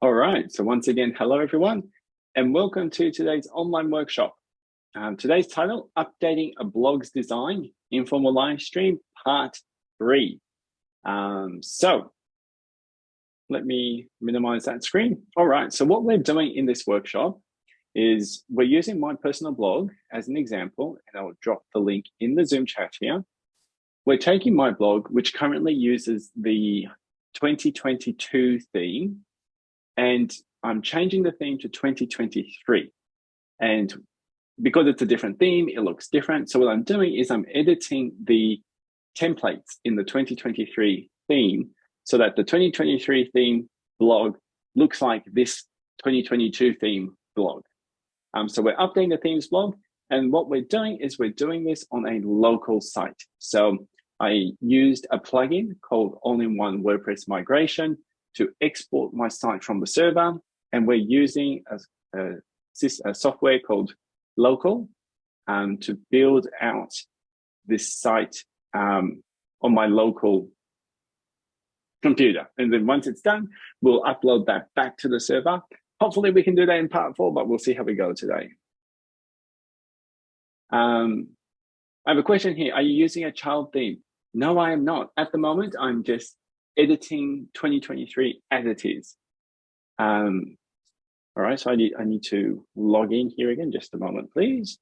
All right, so once again, hello everyone, and welcome to today's online workshop. Um, today's title, Updating a Blog's Design, Informal Live Stream, Part 3. Um, so, let me minimize that screen. All right, so what we're doing in this workshop is we're using my personal blog as an example, and I'll drop the link in the Zoom chat here. We're taking my blog, which currently uses the 2022 theme, and I'm changing the theme to 2023. And because it's a different theme, it looks different. So what I'm doing is I'm editing the templates in the 2023 theme so that the 2023 theme blog looks like this 2022 theme blog. Um, so we're updating the themes blog. And what we're doing is we're doing this on a local site. So I used a plugin called All-in-One WordPress Migration to export my site from the server. And we're using a, a, a software called Local um, to build out this site um, on my local computer. And then once it's done, we'll upload that back to the server. Hopefully we can do that in part four, but we'll see how we go today. Um, I have a question here. Are you using a child theme? No, I am not. At the moment, I'm just editing 2023 as it is. Um, all right, so I need, I need to log in here again, just a moment, please.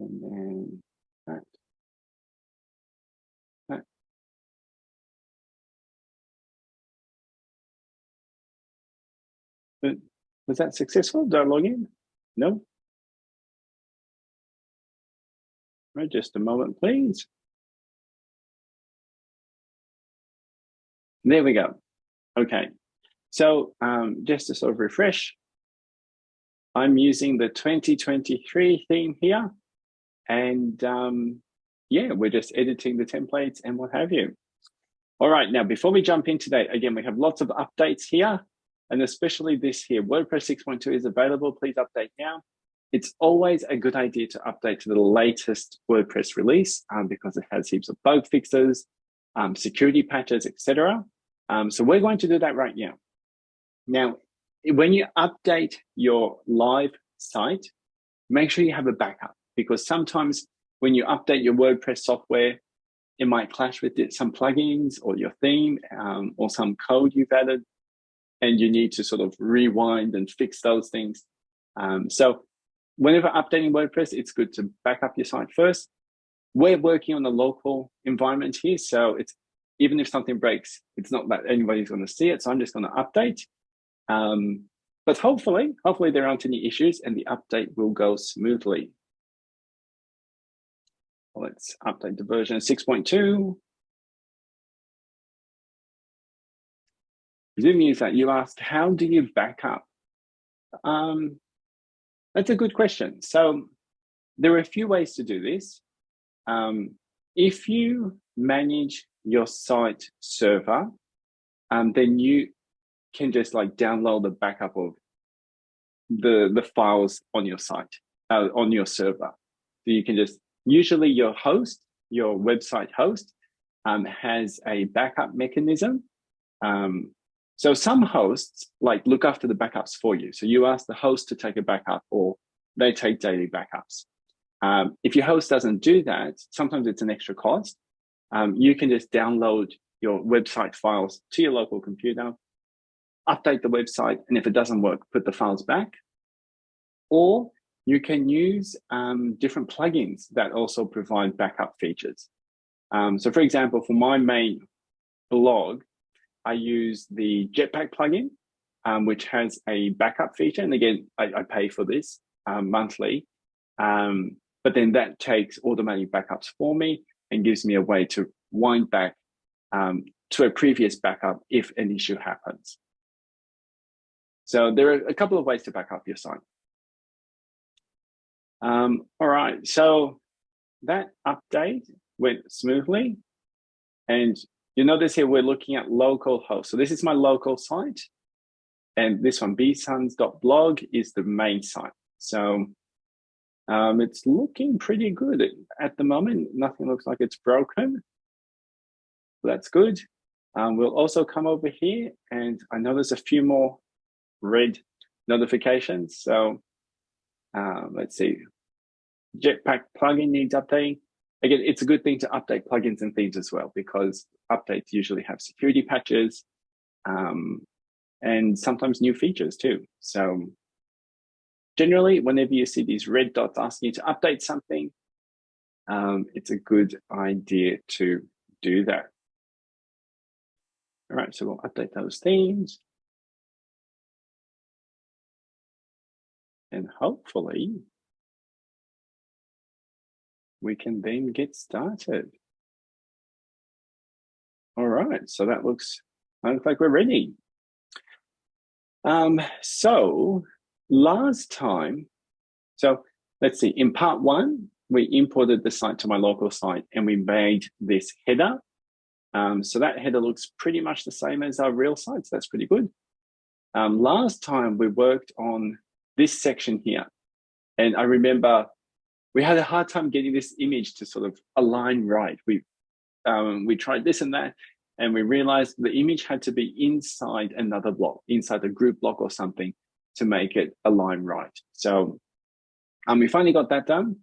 And then that. that. Was that successful? Did I log in? No? Right, just a moment, please. There we go. Okay. So um, just to sort of refresh, I'm using the 2023 theme here. And um, yeah, we're just editing the templates and what have you. All right, now before we jump in today, again, we have lots of updates here, and especially this here, WordPress 6.2 is available, please update now. It's always a good idea to update to the latest WordPress release um, because it has heaps of bug fixes, um, security patches, etc. Um, so we're going to do that right now. Now, when you update your live site, make sure you have a backup because sometimes when you update your WordPress software, it might clash with some plugins or your theme um, or some code you've added and you need to sort of rewind and fix those things. Um, so whenever updating WordPress, it's good to back up your site first. We're working on a local environment here, so it's even if something breaks, it's not that anybody's going to see it. So I'm just going to update. Um, but hopefully, hopefully there aren't any issues and the update will go smoothly. Let's update the version 6.2. Zoom user, you asked, how do you back up? Um, that's a good question. So there are a few ways to do this. Um, if you manage your site server, um, then you can just like download the backup of the, the files on your site, uh, on your server. So you can just, usually your host, your website host um, has a backup mechanism. Um, so some hosts like look after the backups for you. So you ask the host to take a backup or they take daily backups. Um, if your host doesn't do that, sometimes it's an extra cost um, you can just download your website files to your local computer, update the website, and if it doesn't work, put the files back. Or you can use um, different plugins that also provide backup features. Um, so for example, for my main blog, I use the Jetpack plugin, um, which has a backup feature. And again, I, I pay for this um, monthly. Um, but then that takes automatic backups for me and gives me a way to wind back um, to a previous backup if an issue happens. So there are a couple of ways to back up your site. Um, all right, so that update went smoothly. And you notice here we're looking at local host. So this is my local site. And this one, bsons.blog, is the main site. So um, it's looking pretty good at the moment. Nothing looks like it's broken. That's good. Um, we'll also come over here and I know there's a few more red notifications. So um, let's see, Jetpack plugin needs updating. Again, it's a good thing to update plugins and themes as well because updates usually have security patches um, and sometimes new features too. So generally, whenever you see these red dots asking you to update something, um, it's a good idea to do that. All right, so we'll update those themes. And hopefully we can then get started. All right, so that looks, looks like we're ready. Um, so last time, so let's see, in part one, we imported the site to my local site and we made this header. Um, so that header looks pretty much the same as our real site, so That's pretty good. Um, last time we worked on this section here. And I remember we had a hard time getting this image to sort of align right. We, um, we tried this and that, and we realized the image had to be inside another block, inside a group block or something to make it align right. So um, we finally got that done.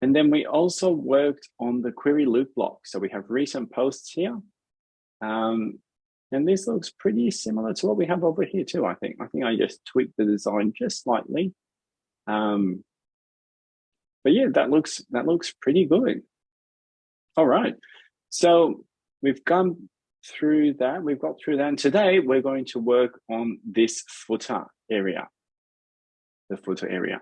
And then we also worked on the query loop block. So we have recent posts here. Um, and this looks pretty similar to what we have over here too, I think. I think I just tweaked the design just slightly. Um, but yeah, that looks that looks pretty good. All right. So we've gone through that. We've got through that. And today we're going to work on this footer area, the footer area.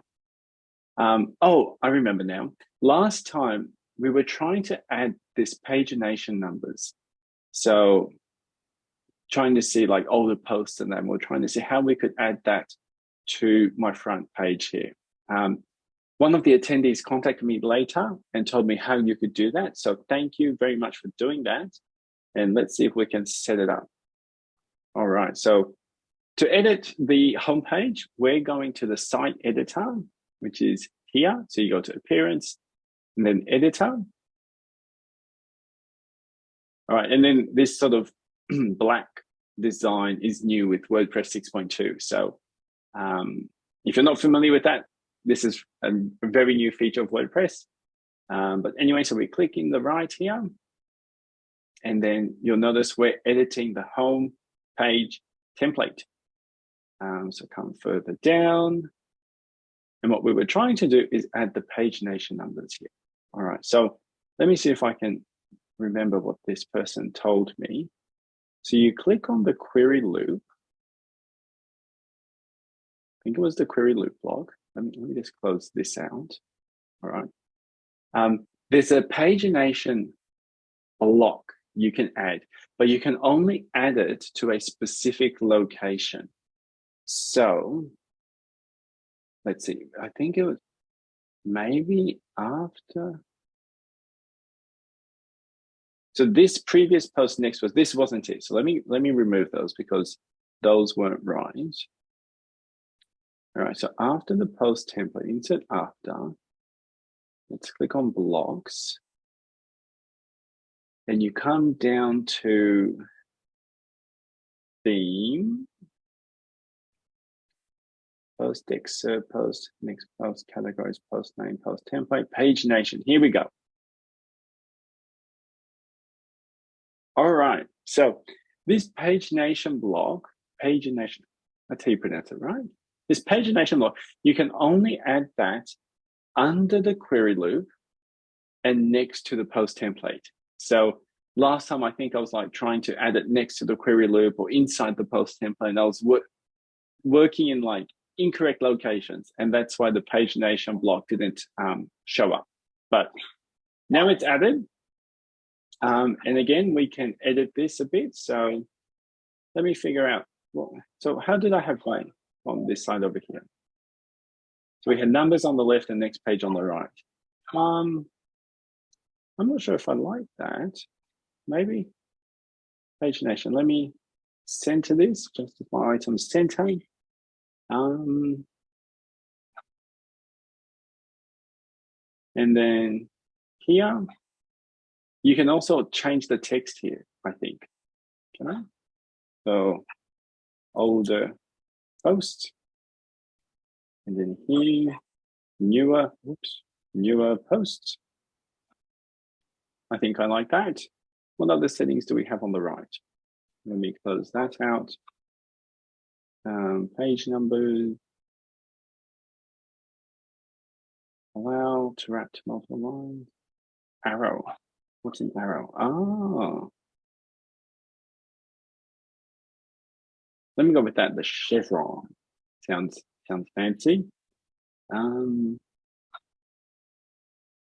Um, oh, I remember now. Last time we were trying to add this pagination numbers. So trying to see like all the posts and then we're trying to see how we could add that to my front page here. Um, one of the attendees contacted me later and told me how you could do that. So thank you very much for doing that. And let's see if we can set it up. All right, so to edit the homepage, we're going to the site editor, which is here. So you go to appearance and then editor. All right, and then this sort of black design is new with WordPress 6.2. So um, if you're not familiar with that, this is a, very new feature of WordPress. Um, but anyway, so we click in the right here, and then you'll notice we're editing the home page template. Um, so come further down. And what we were trying to do is add the pagination numbers here. All right, so let me see if I can remember what this person told me. So you click on the query loop. I think it was the query loop block. Let me, let me just close this out. All right. Um, there's a pagination block you can add, but you can only add it to a specific location. So let's see, I think it was maybe after so this previous post next was, this wasn't it. So let me, let me remove those because those weren't right. All right, so after the post template, insert after, let's click on blocks. And you come down to theme, post excerpt, post, next post, categories, post name, post template, pagination. Here we go. All right, so this pagination block, pagination, that's how you pronounce it, right? This pagination block, you can only add that under the query loop and next to the post template. So last time I think I was like trying to add it next to the query loop or inside the post template and I was wor working in like incorrect locations and that's why the pagination block didn't um, show up. But now it's added, um, and again, we can edit this a bit. So let me figure out, so how did I have mine on this side over here? So we had numbers on the left and next page on the right. Um, I'm not sure if I like that. Maybe pagination. Let me center this, justify item center. Um, and then here, you can also change the text here, I think. don't know. So older post. And then here, newer, oops, newer posts. I think I like that. What other settings do we have on the right? Let me close that out. Um, page numbers. Allow to wrap to multiple lines. Arrow. What's an arrow? Ah. Let me go with that. The chevron sounds sounds fancy. Um,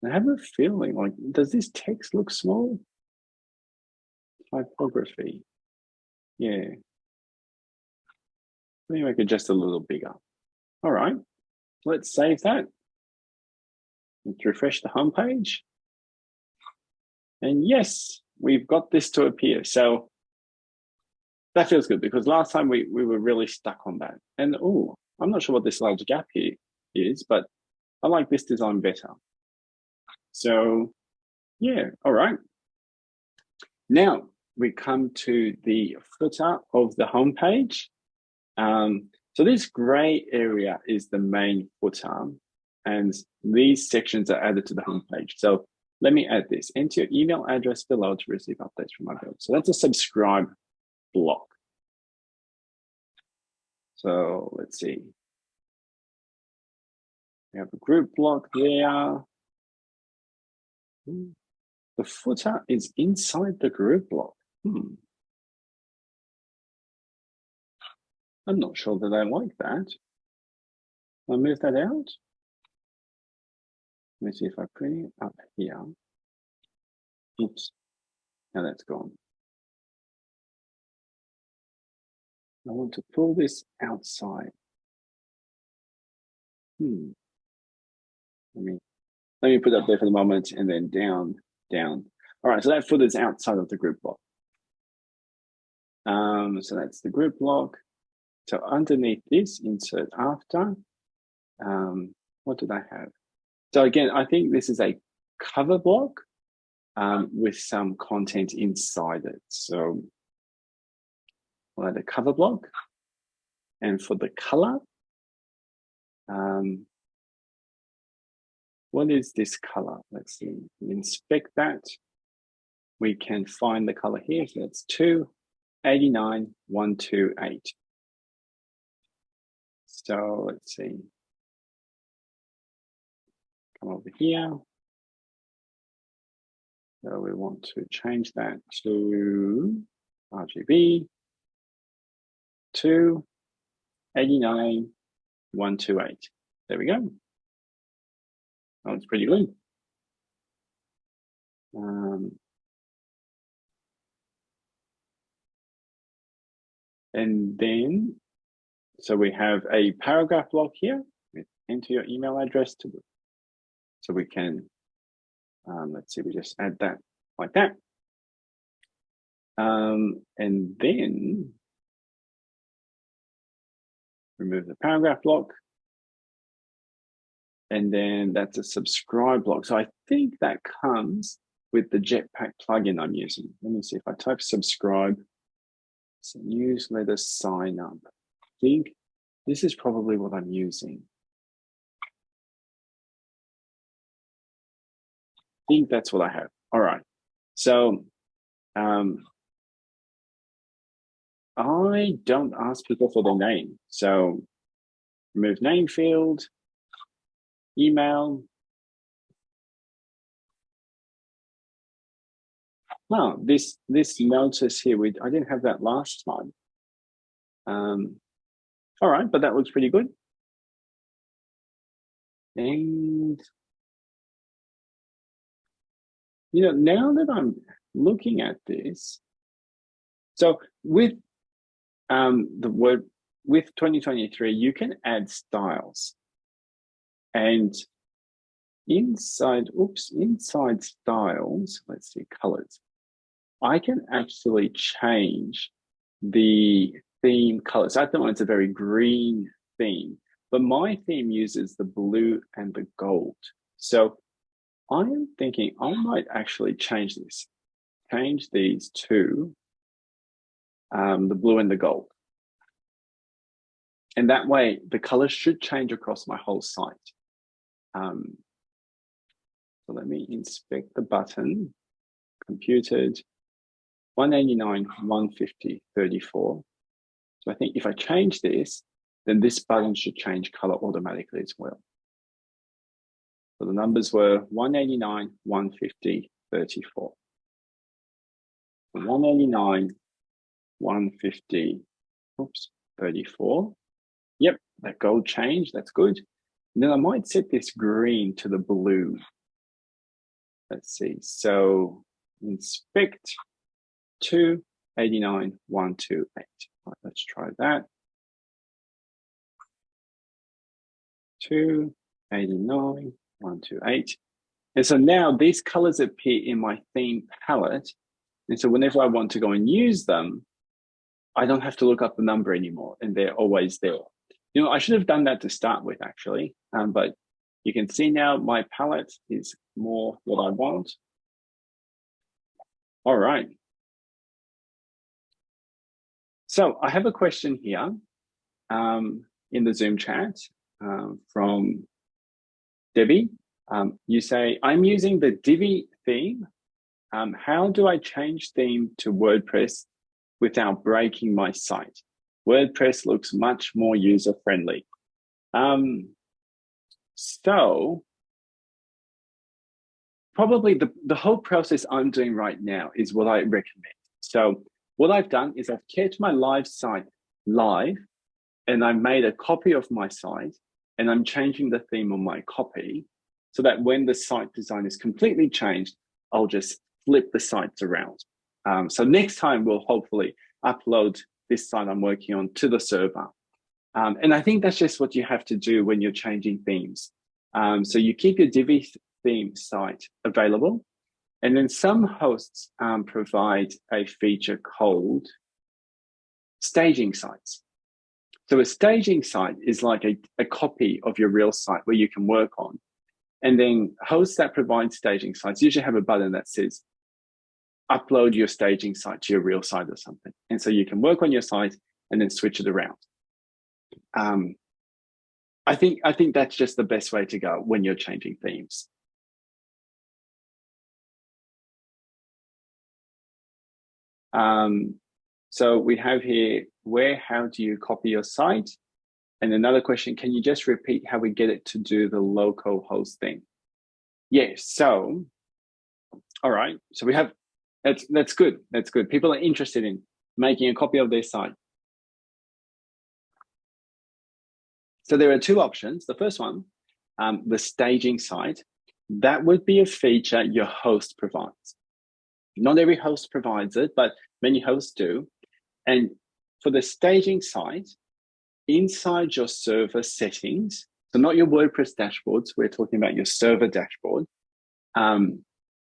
I have a feeling like, does this text look small? Typography. Yeah. Let me make it just a little bigger. All right, let's save that. Let's refresh the homepage. And yes, we've got this to appear. So that feels good because last time we, we were really stuck on that. And oh, I'm not sure what this large gap here is, but I like this design better. So yeah, all right. Now we come to the footer of the homepage. Um, so this gray area is the main footer and these sections are added to the homepage. So let me add this, enter your email address below to receive updates from my blog. So that's a subscribe block. So let's see. We have a group block there. The footer is inside the group block. Hmm. I'm not sure that I like that. I'll move that out. Let me see if I bring it up here. Oops, now that's gone. I want to pull this outside. Hmm. Let me let me put that there for the moment and then down, down. All right, so that foot is outside of the group block. Um, so that's the group block. So underneath this, insert after. Um, what did I have? So again, I think this is a cover block um, with some content inside it. So we'll add a cover block. And for the color, um, what is this color? Let's see, inspect that. We can find the color here. So it's 289128. So let's see. Come over here. So we want to change that to RGB to 89128. There we go. Oh, it's pretty good. Um, and then, so we have a paragraph block here. Enter your email address to, so we can, um, let's see, we just add that like that. Um, and then remove the paragraph block and then that's a subscribe block. So I think that comes with the Jetpack plugin I'm using. Let me see if I type subscribe, a newsletter sign up. Think this is probably what I'm using. I think that's what I have. All right. So um, I don't ask people for their name. So remove name field, email. Wow, this this notice here, we I didn't have that last time. Um, all right, but that looks pretty good. And you know, now that I'm looking at this, so with um, the word with 2023, you can add styles. And inside, oops, inside styles, let's see, colors. I can actually change the theme colors. At the moment, it's a very green theme, but my theme uses the blue and the gold. So I am thinking I might actually change this, change these to um, the blue and the gold. And that way, the colors should change across my whole site. Um, so let me inspect the button, computed, 189, 150, 34. So I think if I change this, then this button should change color automatically as well. So the numbers were 189, 150, 34. 189, 150, oops, 34. Yep, that gold change, that's good. And then I might set this green to the blue. Let's see, so inspect 289, 128. Right, let's try that. 289, 128. And so now these colors appear in my theme palette. And so whenever I want to go and use them, I don't have to look up the number anymore and they're always there. You know, I should have done that to start with actually, um, but you can see now my palette is more what I want. All right. So I have a question here um, in the Zoom chat um, from Debbie. Um, you say, I'm using the Divi theme. Um, how do I change theme to WordPress without breaking my site? WordPress looks much more user-friendly. Um, so probably the, the whole process I'm doing right now is what I recommend. So what I've done is I've kept my live site live and I made a copy of my site and I'm changing the theme on my copy so that when the site design is completely changed, I'll just flip the sites around. Um, so next time we'll hopefully upload this site I'm working on to the server. Um, and I think that's just what you have to do when you're changing themes. Um, so you keep your Divi theme site available. And then some hosts um, provide a feature called staging sites. So a staging site is like a, a copy of your real site where you can work on. And then hosts that provide staging sites usually have a button that says, upload your staging site to your real site or something. And so you can work on your site and then switch it around. Um, I think I think that's just the best way to go when you're changing themes. Um, so we have here, where, how do you copy your site? And another question, can you just repeat how we get it to do the local host thing? Yes, so, all right, so we have, that's, that's good, that's good. People are interested in making a copy of their site. So there are two options. The first one, um, the staging site, that would be a feature your host provides. Not every host provides it, but many hosts do. And for the staging site, inside your server settings, so not your WordPress dashboards, we're talking about your server dashboard. Um,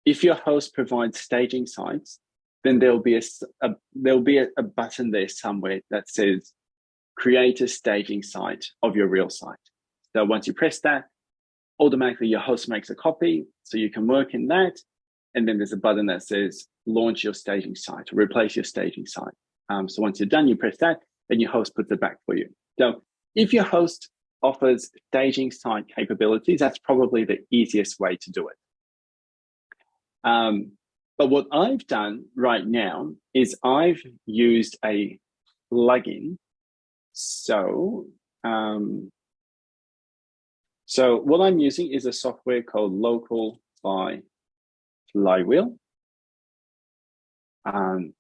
if your host provides staging sites, then there'll be a, a there'll be a, a, button there somewhere that says create a staging site of your real site. So once you press that, automatically your host makes a copy, so you can work in that. And then there's a button that says launch your staging site or replace your staging site. Um, so once you're done, you press that and your host puts it back for you. So if your host offers staging site capabilities, that's probably the easiest way to do it. Um, but what I've done right now is I've used a plugin. So, um, so what I'm using is a software called Local by Flywheel. Um,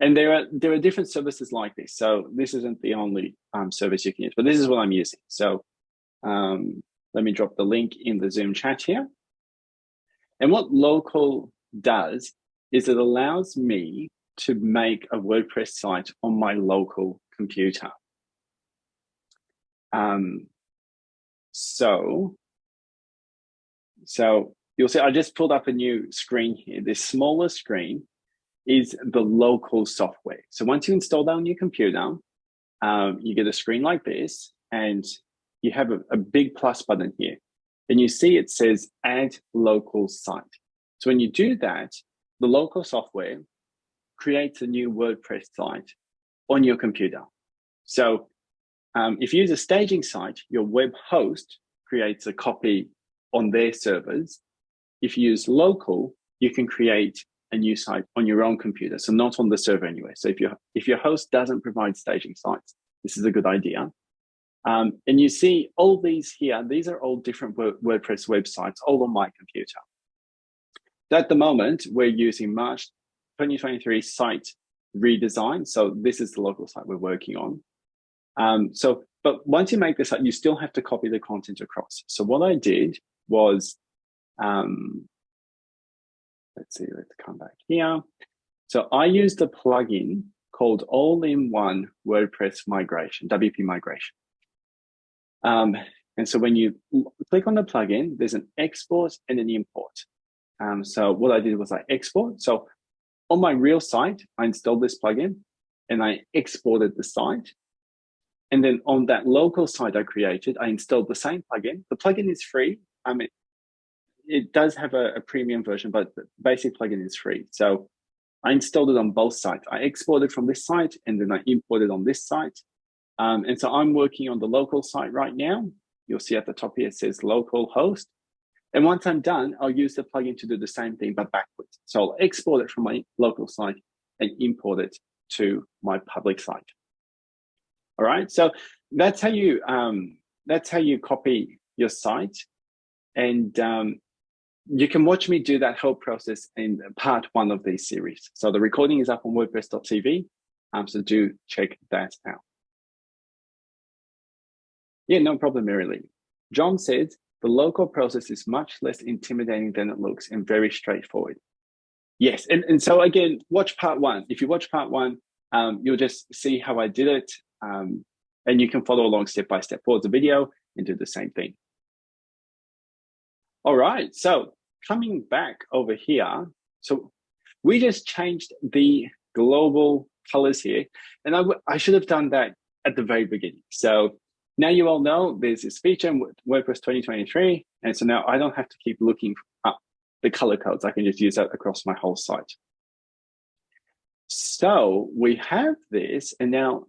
and there are there are different services like this. So this isn't the only um, service you can use, but this is what I'm using. So um, let me drop the link in the Zoom chat here. And what local does is it allows me to make a WordPress site on my local computer. Um, so, so you'll see I just pulled up a new screen here. This smaller screen is the local software. So once you install that on your computer, um, you get a screen like this and you have a, a big plus button here. And you see it says add local site. So when you do that, the local software creates a new WordPress site on your computer. So um, if you use a staging site, your web host creates a copy on their servers. If you use local, you can create a new site on your own computer, so not on the server anyway. So if your if your host doesn't provide staging sites, this is a good idea. Um, and you see all these here, these are all different WordPress websites, all on my computer. At the moment, we're using March 2023 site redesign. So this is the local site we're working on. Um, so, but once you make this up, you still have to copy the content across. So what I did was, um, let's see, let's come back here. So I used a plugin called All-in-One WordPress Migration, WP Migration. Um, and so when you click on the plugin, there's an export and an import. Um, so what I did was I export. So on my real site, I installed this plugin and I exported the site. And then on that local site I created, I installed the same plugin. The plugin is free. I mean, it does have a, a premium version, but the basic plugin is free. So I installed it on both sites. I exported from this site and then I imported on this site. Um, and so I'm working on the local site right now. You'll see at the top here, it says local host. And once I'm done, I'll use the plugin to do the same thing, but backwards. So I'll export it from my local site and import it to my public site. All right, so that's how you um, that's how you copy your site, and um, you can watch me do that whole process in part one of this series. So the recording is up on WordPress.tv, um, so do check that out. Yeah, no problem, Mary John said, the local process is much less intimidating than it looks and very straightforward. Yes, and, and so again, watch part one. If you watch part one, um, you'll just see how I did it. Um, and you can follow along step by step. Pause the video and do the same thing. All right, so coming back over here. So we just changed the global colors here. And I, I should have done that at the very beginning. So now you all know there's this feature in WordPress 2023. And so now I don't have to keep looking up the color codes. I can just use that across my whole site. So we have this, and now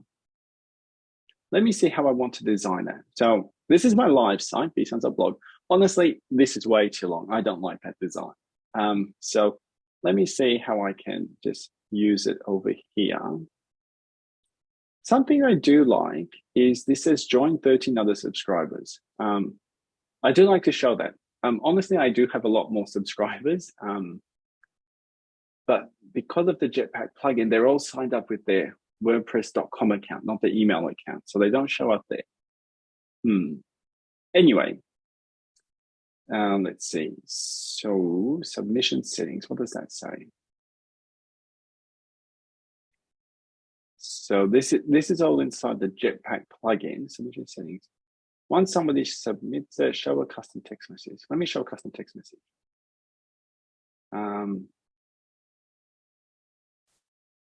let me see how I want to design that. So this is my live site, blog. Honestly, this is way too long. I don't like that design. Um, so let me see how I can just use it over here. Something I do like is this says join 13 other subscribers. Um, I do like to show that. Um, honestly, I do have a lot more subscribers, um, but because of the Jetpack plugin, they're all signed up with their WordPress.com account, not the email account. So they don't show up there. Hmm. Anyway, um, let's see. So submission settings, what does that say? So this is, this is all inside the Jetpack plugin, submission settings. Once somebody submits a show a custom text message. Let me show a custom text message. Um,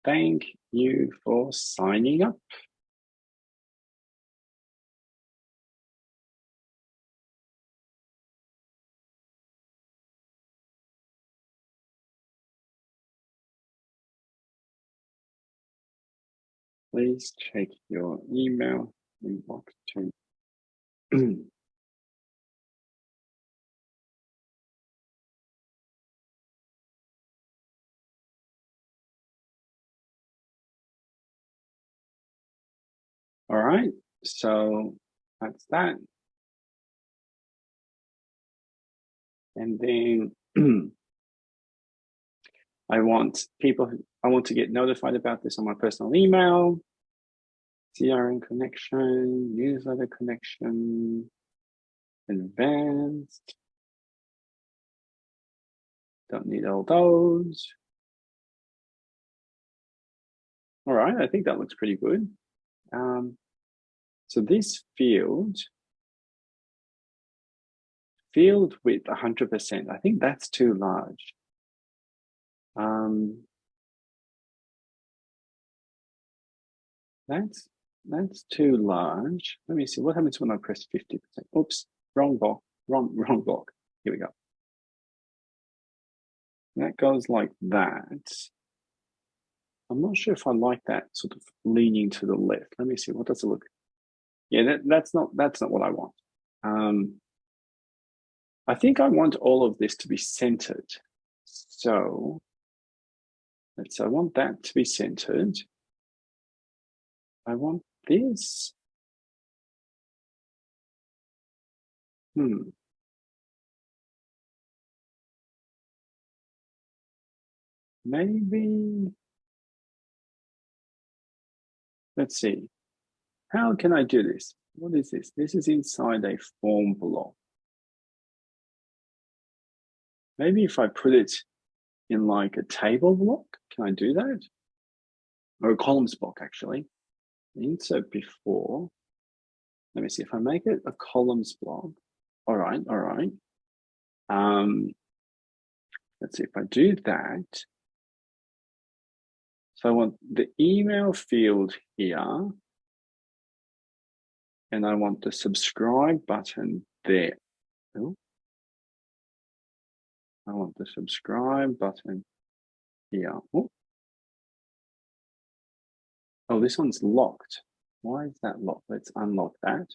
Thank you for signing up. Please check your email inbox to All right, so that's that. And then I want people, I want to get notified about this on my personal email, CRM connection, newsletter connection, advanced. Don't need all those. All right, I think that looks pretty good. Um, so this field, field width 100%, I think that's too large. Um, that's that's too large. Let me see what happens when I press 50%. Oops, wrong block, wrong, wrong block. Here we go. That goes like that. I'm not sure if I like that sort of leaning to the left. Let me see, what does it look? Yeah, that, that's not that's not what I want. Um, I think I want all of this to be centered. So let's I want that to be centered. I want this. Hmm. Maybe, let's see. How can I do this? What is this? This is inside a form block. Maybe if I put it in like a table block, can I do that? Or a columns block actually. Insert before. Let me see if I make it a columns block. All right, all right. Um, let's see if I do that. So I want the email field here. And I want the subscribe button there. Oh. I want the subscribe button here. Oh. Oh, this one's locked. Why is that locked? Let's unlock that.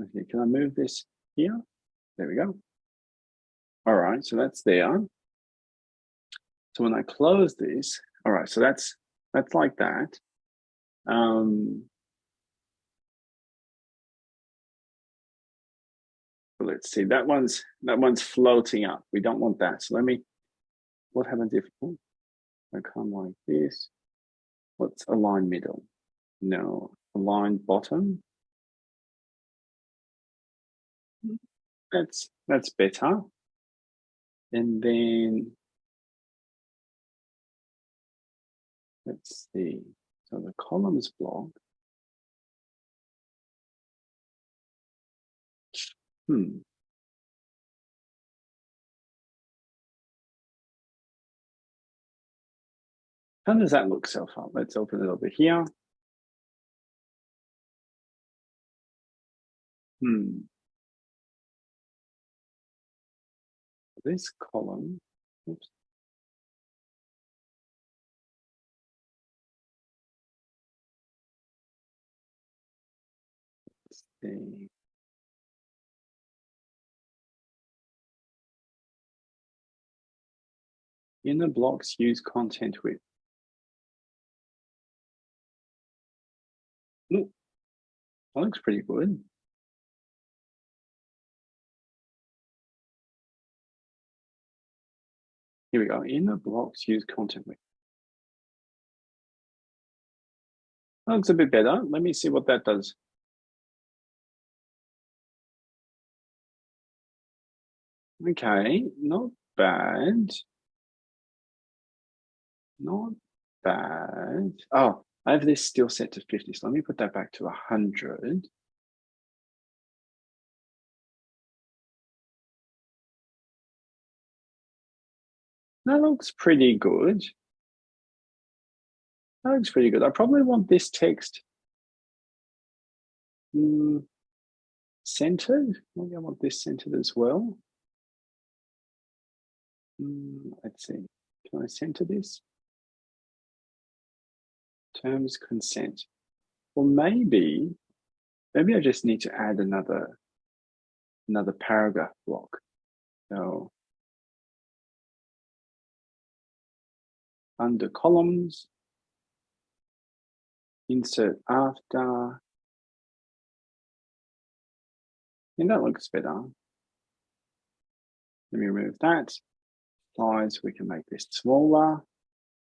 Okay, can I move this here? There we go. All right, so that's there. So when I close this, all right, so that's that's like that. Um, let's see, that one's that one's floating up. We don't want that. So let me, what happens if oh, I come like this? What's align middle? No, align bottom. That's that's better. And then let's see. So the columns block. Hmm. How does that look so far? Let's open it over here. Hmm. this column, oops, see. Inner blocks use content with. Ooh, that looks pretty good. Here we go. Inner blocks use content with. That looks a bit better. Let me see what that does. Okay, not bad. Not bad. Oh, I have this still set to 50, so let me put that back to 100. That looks pretty good. That looks pretty good. I probably want this text mm, centered. Maybe I want this centered as well. Mm, let's see. Can I center this? Terms consent. Well, maybe, maybe I just need to add another, another paragraph block. So under columns, insert after. And that looks better. Let me remove that. Size, we can make this smaller.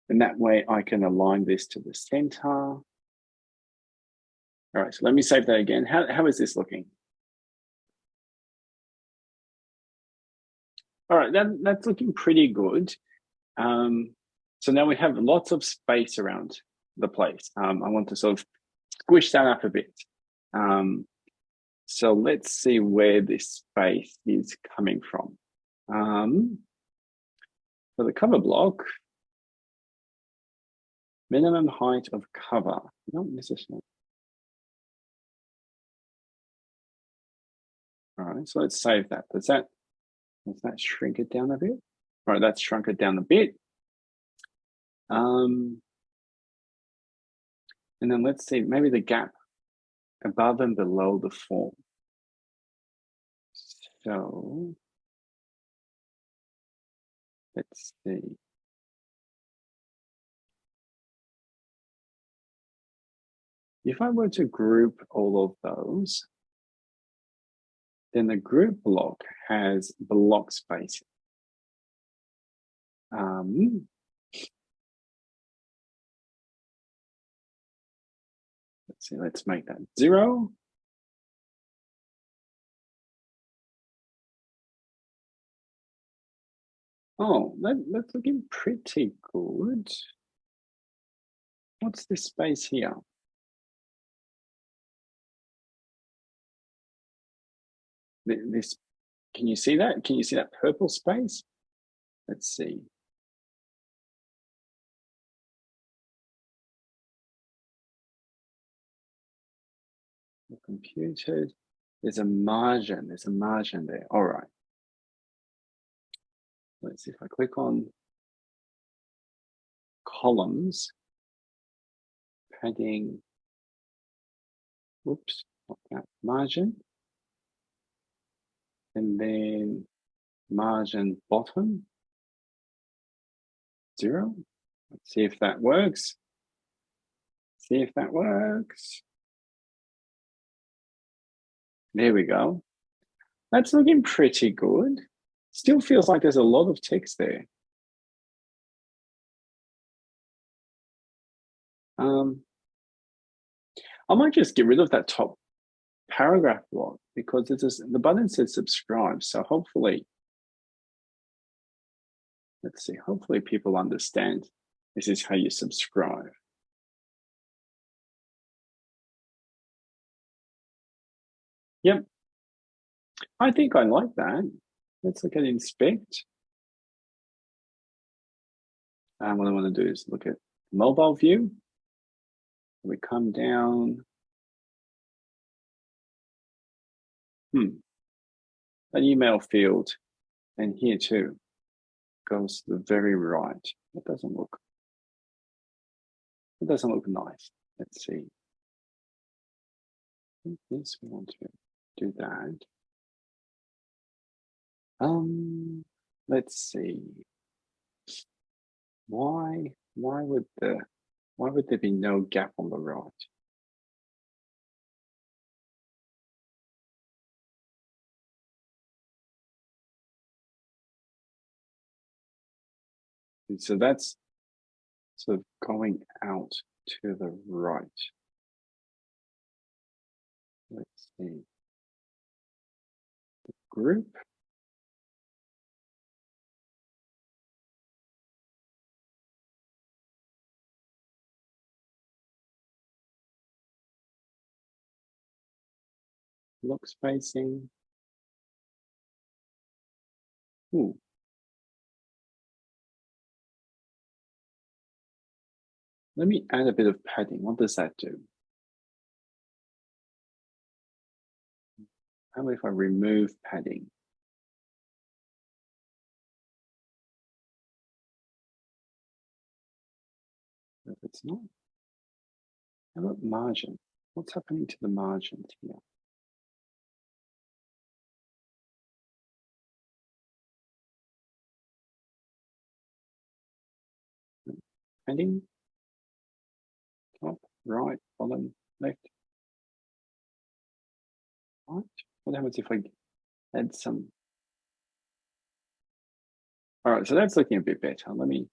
And that way I can align this to the center. All right, so let me save that again. How, how is this looking? All right, that, that's looking pretty good. Um, so now we have lots of space around the place. Um, I want to sort of squish that up a bit. Um, so let's see where this space is coming from. Um, for the cover block, minimum height of cover, not necessarily. All right, so let's save that. Does that Does that shrink it down a bit? All right, that's shrunk it down a bit. Um, and then let's see, maybe the gap above and below the form. So let's see. If I were to group all of those, then the group block has block spacing. Um, let's see, let's make that zero. Oh, that, that's looking pretty good. What's this space here? This, can you see that? Can you see that purple space? Let's see. Computed. there's a margin, there's a margin there. All right. Let's see if I click on columns, padding, whoops, not that margin, and then margin bottom, zero. Let's see if that works. See if that works. There we go. That's looking pretty good. Still feels like there's a lot of text there. Um, I might just get rid of that top paragraph block because it's a, the button says subscribe. So hopefully, let's see, hopefully people understand this is how you subscribe. Yep. I think I like that. Let's look at inspect. And what I want to do is look at mobile view. We come down. Hmm. An email field and here too goes to the very right. It doesn't look, it doesn't look nice. Let's see. Yes, we want to do that. Um, let's see. Why, why would the, why would there be no gap on the right? So that's sort of going out to the right. Let's see. The group block spacing. Ooh. Let me add a bit of padding. What does that do? How about if I remove padding? If it's not, how about margin? What's happening to the margins here? Heading, top, right, bottom, left. Right. What happens if I add some? All right, so that's looking a bit better. Let me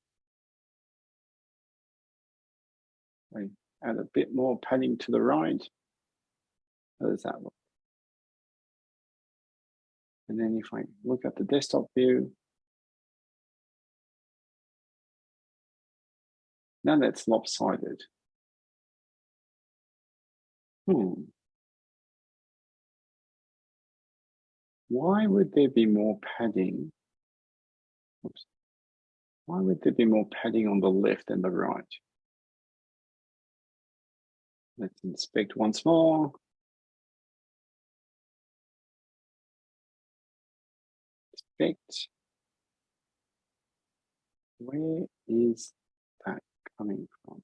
add a bit more padding to the right. How does that look? And then if I look at the desktop view, Now that's lopsided. Hmm. Why would there be more padding? Oops. Why would there be more padding on the left than the right? Let's inspect once more. inspect. Where is that coming from?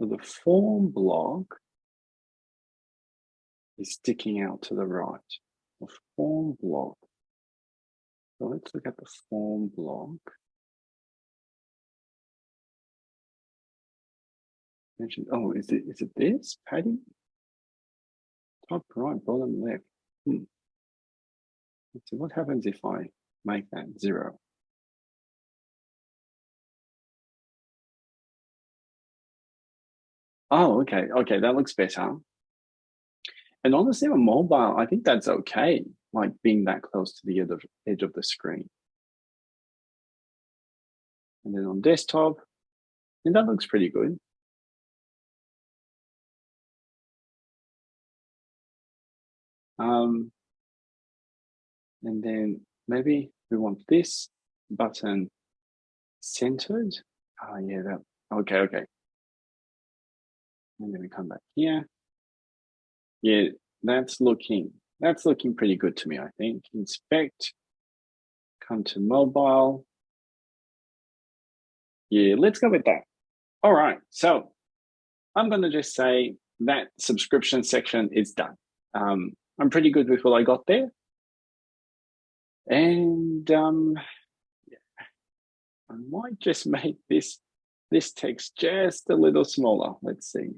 So the form block is sticking out to the right. The form block. So let's look at the form block. Oh, is it is it this, padding? Top right, bottom left. Hmm. So what happens if I make that zero? Oh, okay, okay, that looks better. And honestly, on mobile, I think that's okay, like being that close to the edge of the screen. And then on desktop, and that looks pretty good. Um, and then maybe we want this button centered. Oh yeah, that, okay, okay. And then we come back here. Yeah, that's looking, that's looking pretty good to me, I think. Inspect, come to mobile. Yeah, let's go with that. All right, so I'm gonna just say that subscription section is done. Um, I'm pretty good with what I got there. And um, yeah, I might just make this, this text just a little smaller. Let's see.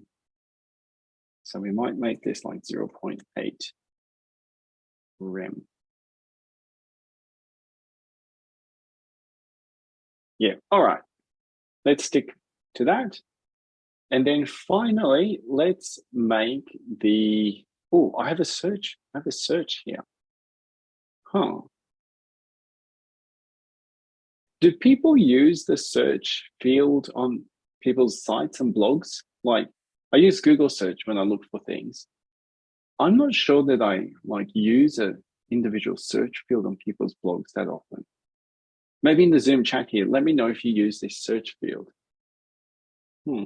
So we might make this like 0 0.8 rem. Yeah, all right. Let's stick to that. And then finally, let's make the Oh, I have a search. I have a search here. Huh. Do people use the search field on people's sites and blogs? Like I use Google search when I look for things. I'm not sure that I like use an individual search field on people's blogs that often. Maybe in the Zoom chat here, let me know if you use this search field. Hmm.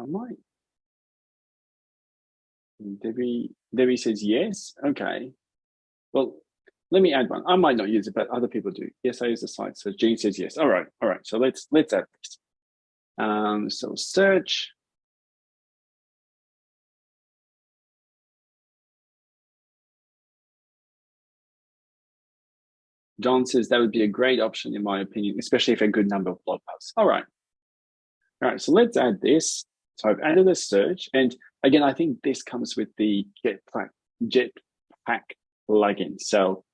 I might. Debbie, Debbie says yes. Okay. Well, let me add one. I might not use it, but other people do. Yes, I use the site. So Jean says yes. All right. All right. So let's let's add this. Um, so search. John says that would be a great option in my opinion, especially if a good number of blog posts. All right. All right. So let's add this. So I've added a search. And again, I think this comes with the Jetpack, Jetpack plugin. So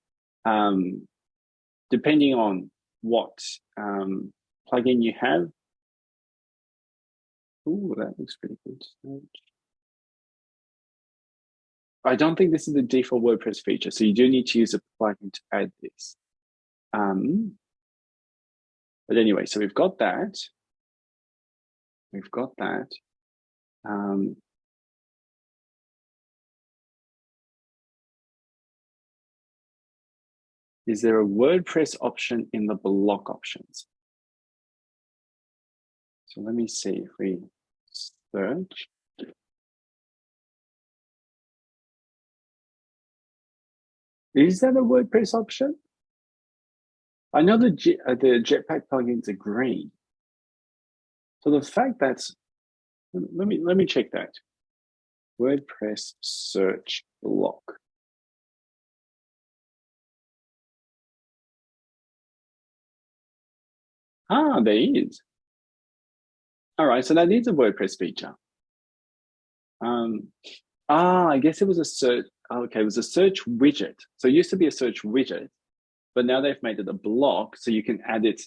um, depending on what um, plugin you have, oh, that looks pretty good. I don't think this is the default WordPress feature, so you do need to use a plugin to add this. Um, but anyway, so we've got that. We've got that. Um, is there a WordPress option in the block options? So let me see if we search. Is that a WordPress option? I know the, uh, the Jetpack plugins are green. So the fact that's let me let me check that. WordPress search block. Ah, there is. All right, so that is a WordPress feature. Um, ah, I guess it was a search. Okay, it was a search widget. So it used to be a search widget, but now they've made it a block so you can add it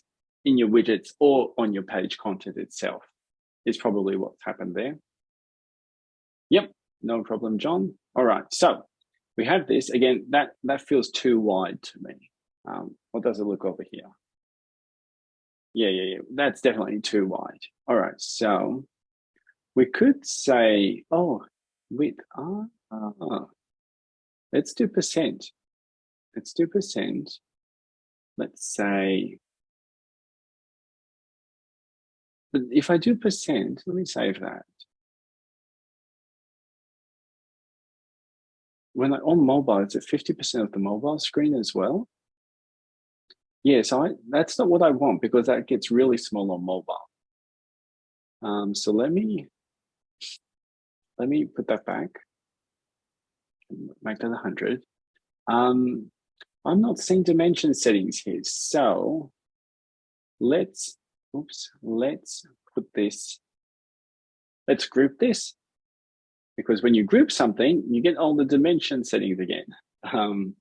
in your widgets or on your page content itself is probably what's happened there. Yep, no problem, John. All right, so we have this again. That that feels too wide to me. Um, what does it look over here? Yeah, yeah, yeah. That's definitely too wide. All right, so we could say, oh, with ah, ah, let's do percent. Let's do percent. Let's say But if I do percent, let me save that. When I on mobile, it's at 50% of the mobile screen as well. Yeah, so I, that's not what I want because that gets really small on mobile. Um, so let me let me put that back. Make that 100. Um, I'm not seeing dimension settings here. So let's, oops, let's put this, let's group this. Because when you group something, you get all the dimension settings again. Um,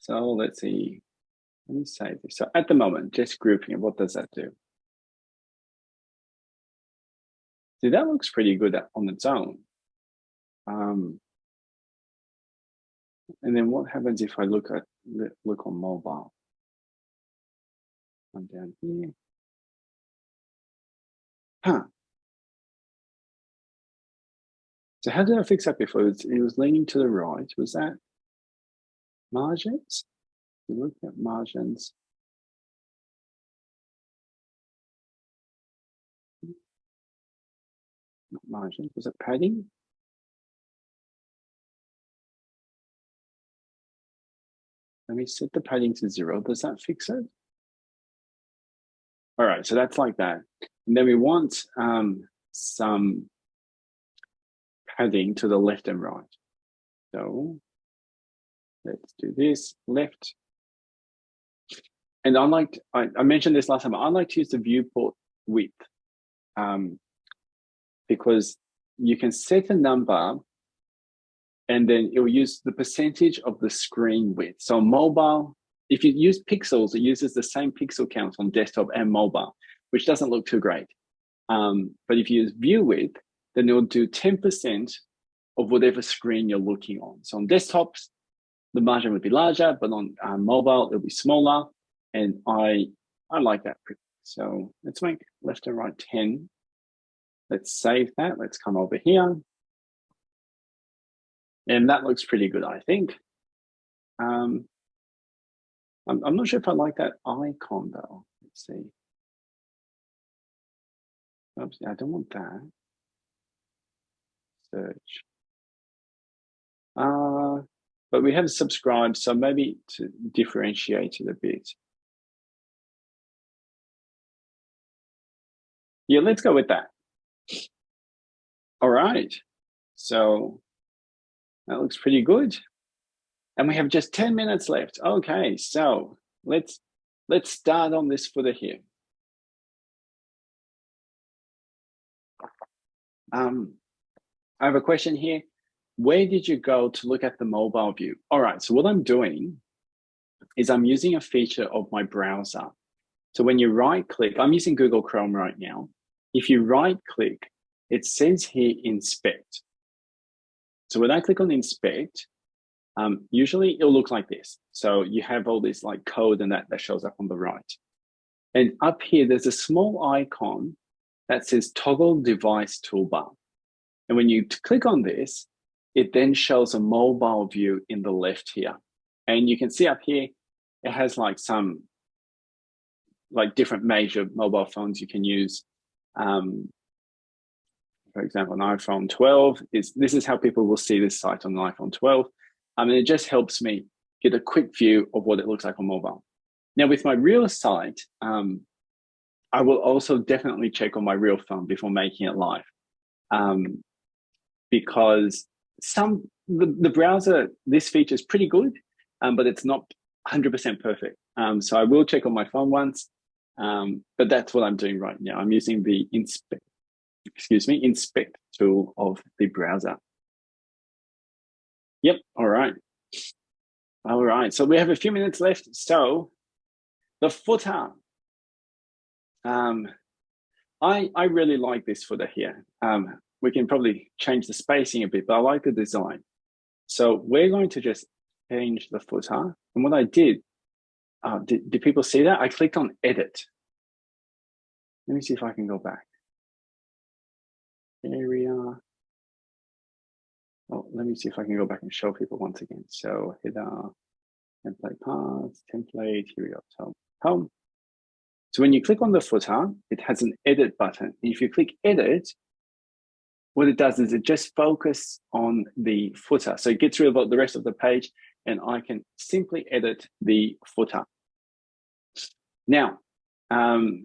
so let's see, let me save this. So at the moment, just grouping, what does that do? See, that looks pretty good on its own. Um, and then what happens if I look at look on mobile? I'm down here. Huh. So how did I fix that before? It was leaning to the right. Was that margins? You look at margins. Not margins, was it padding? Let me set the padding to zero. Does that fix it? All right, so that's like that. And then we want um, some padding to the left and right. So let's do this left. And I like, I, I mentioned this last time, I like to use the viewport width um, because you can set a number and then it will use the percentage of the screen width. So mobile, if you use pixels, it uses the same pixel count on desktop and mobile, which doesn't look too great. Um, but if you use view width, then it will do 10% of whatever screen you're looking on. So on desktops, the margin would be larger, but on uh, mobile, it'll be smaller. And I, I like that. So let's make left and right 10. Let's save that. Let's come over here. And that looks pretty good, I think. Um, I'm, I'm not sure if I like that icon though. Let's see. Oops, I don't want that. Search. Uh, but we have subscribed, so maybe to differentiate it a bit. Yeah, let's go with that. All right. So that looks pretty good. And we have just 10 minutes left. Okay, so let's let's start on this footer here. Um, I have a question here. Where did you go to look at the mobile view? All right, so what I'm doing is I'm using a feature of my browser. So when you right click, I'm using Google Chrome right now. If you right click, it says here inspect. So when I click on inspect, um, usually it'll look like this. So you have all this like code and that, that shows up on the right. And up here, there's a small icon that says toggle device toolbar. And when you click on this, it then shows a mobile view in the left here. And you can see up here, it has like some like different major mobile phones you can use. Um, for example, an iPhone 12 is this is how people will see this site on iPhone 12. Um, and it just helps me get a quick view of what it looks like on mobile. Now with my real site, um, I will also definitely check on my real phone before making it live. Um, because some the, the browser, this feature is pretty good, um, but it's not 100% perfect. Um, so I will check on my phone once, um, but that's what I'm doing right now. I'm using the inspect, excuse me, inspect tool of the browser. Yep, all right. All right, so we have a few minutes left. So the footer. Um, I, I really like this footer here. Um, we can probably change the spacing a bit, but I like the design. So we're going to just change the footer. And what I did, uh, did, did people see that? I clicked on edit. Let me see if I can go back. Area. Oh, let me see if I can go back and show people once again. So header, template part, template, here we go. So home. So when you click on the footer, it has an edit button. If you click edit, what it does is it just focus on the footer. So it gets rid of the rest of the page and I can simply edit the footer. Now, um,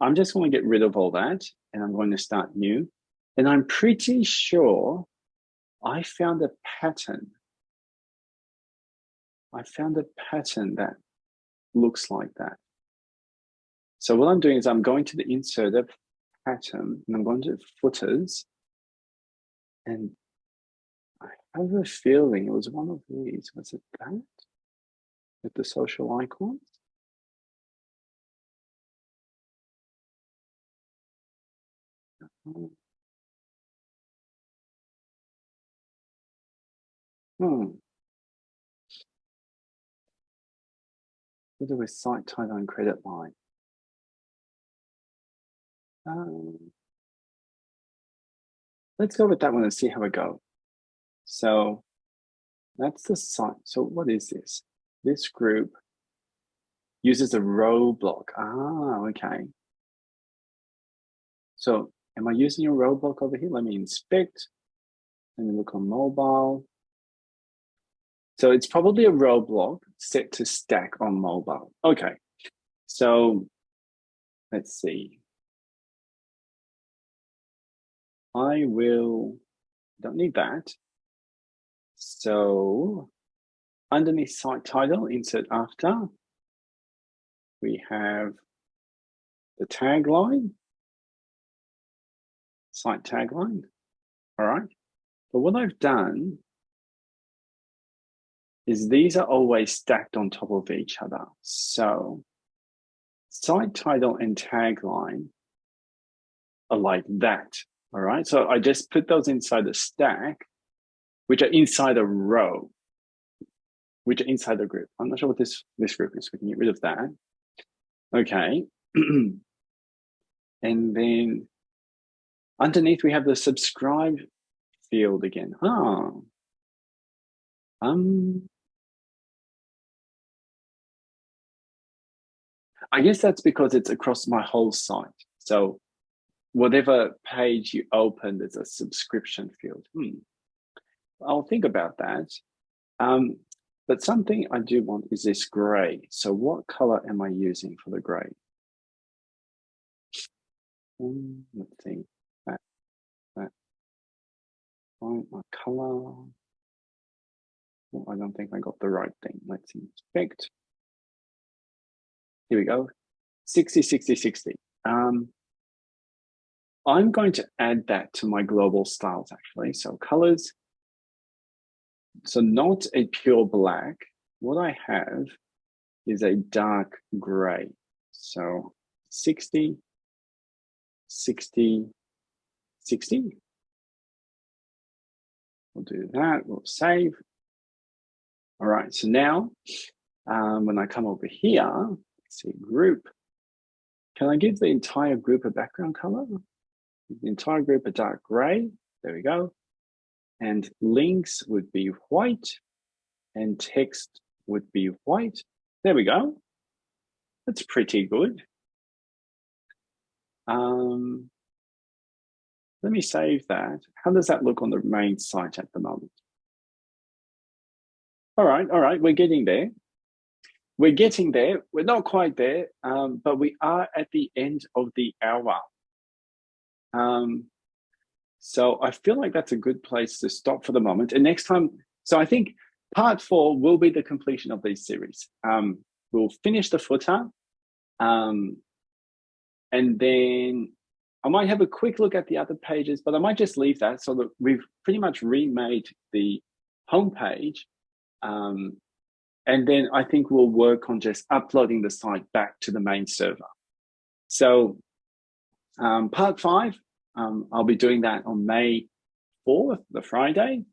I'm just going to get rid of all that and I'm going to start new. And I'm pretty sure I found a pattern. I found a pattern that looks like that. So what I'm doing is I'm going to the inserter pattern and I'm going to footers and I have a feeling it was one of these. Was it that? With the social icons? Hmm. Do we site title and credit line? Um, let's go with that one and see how we go. So that's the site. So what is this? This group uses a row block. Ah, okay. So am I using a row block over here? Let me inspect. Let me look on mobile. So it's probably a row block set to stack on mobile. Okay. So let's see. I will, don't need that. So underneath site title, insert after, we have the tagline, site tagline. All right. But what I've done is these are always stacked on top of each other. So site title and tagline are like that. All right. So I just put those inside the stack which are inside a row, which are inside the group. I'm not sure what this, this group is. We can get rid of that. Okay. and then underneath we have the subscribe field again. Oh. Um, I guess that's because it's across my whole site. So whatever page you open, there's a subscription field. Hmm. I'll think about that. Um, but something I do want is this gray. So what color am I using for the gray? Um, let's see, find my color. Oh, I don't think I got the right thing. Let's inspect. Here we go, 60, 60, 60. Um, I'm going to add that to my global styles actually. So colors, so not a pure black. What I have is a dark gray. So 60, 60, 60. We'll do that, we'll save. All right, so now um, when I come over here, see, group. Can I give the entire group a background color? The entire group a dark gray. There we go and links would be white and text would be white. There we go. That's pretty good. Um, let me save that. How does that look on the main site at the moment? All right, all right, we're getting there. We're getting there. We're not quite there, um, but we are at the end of the hour. Um, so I feel like that's a good place to stop for the moment. And next time, so I think part four will be the completion of these series. Um, we'll finish the footer. Um, and then I might have a quick look at the other pages, but I might just leave that so that we've pretty much remade the homepage. Um, and then I think we'll work on just uploading the site back to the main server. So um, part five, um, I'll be doing that on May 4th, the Friday.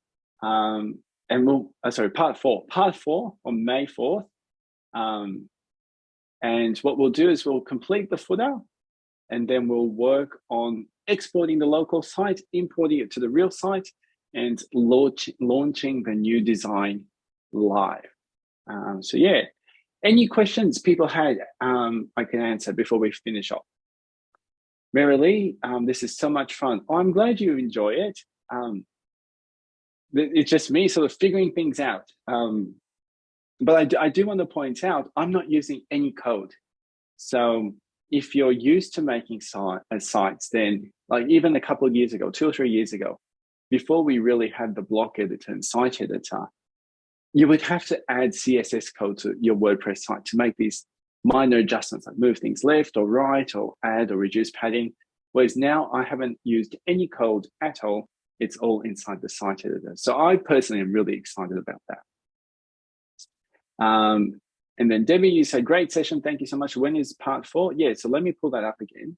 Um, and we'll, uh, sorry, part four, part four on May 4th. Um, and what we'll do is we'll complete the footer and then we'll work on exporting the local site, importing it to the real site and launch, launching the new design live. Um, so yeah, any questions people had, um, I can answer before we finish off. Mary Lee, um, this is so much fun. Oh, I'm glad you enjoy it. Um, it's just me sort of figuring things out. Um, but I do, I do want to point out, I'm not using any code. So if you're used to making site, uh, sites, then like even a couple of years ago, two or three years ago, before we really had the block editor and site editor, you would have to add CSS code to your WordPress site to make these minor adjustments, like move things left or right or add or reduce padding. Whereas now I haven't used any code at all. It's all inside the site editor. So I personally am really excited about that. Um, and then Debbie, you said, great session. Thank you so much. When is part four? Yeah, so let me pull that up again.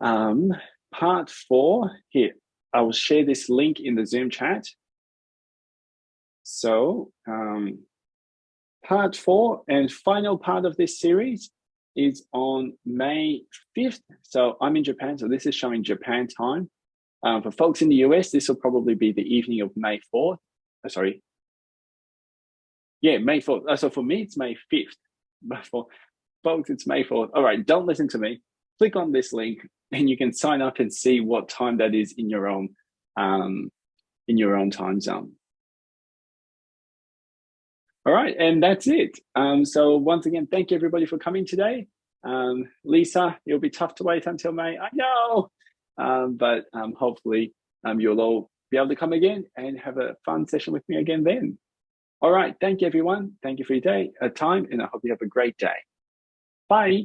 Um, part four, here, I will share this link in the Zoom chat. So um, part four and final part of this series is on May 5th. So I'm in Japan, so this is showing Japan time. Um, for folks in the US, this will probably be the evening of May 4th. Oh, sorry. Yeah, May 4th. Uh, so for me, it's May 5th. But for folks, it's May 4th. All right, don't listen to me. Click on this link and you can sign up and see what time that is in your own um, in your own time zone. All right, and that's it. Um, so once again, thank you everybody for coming today. Um, Lisa, it'll be tough to wait until May, I know, um, but um, hopefully um, you'll all be able to come again and have a fun session with me again then. All right, thank you everyone. Thank you for your day, uh, time, and I hope you have a great day. Bye.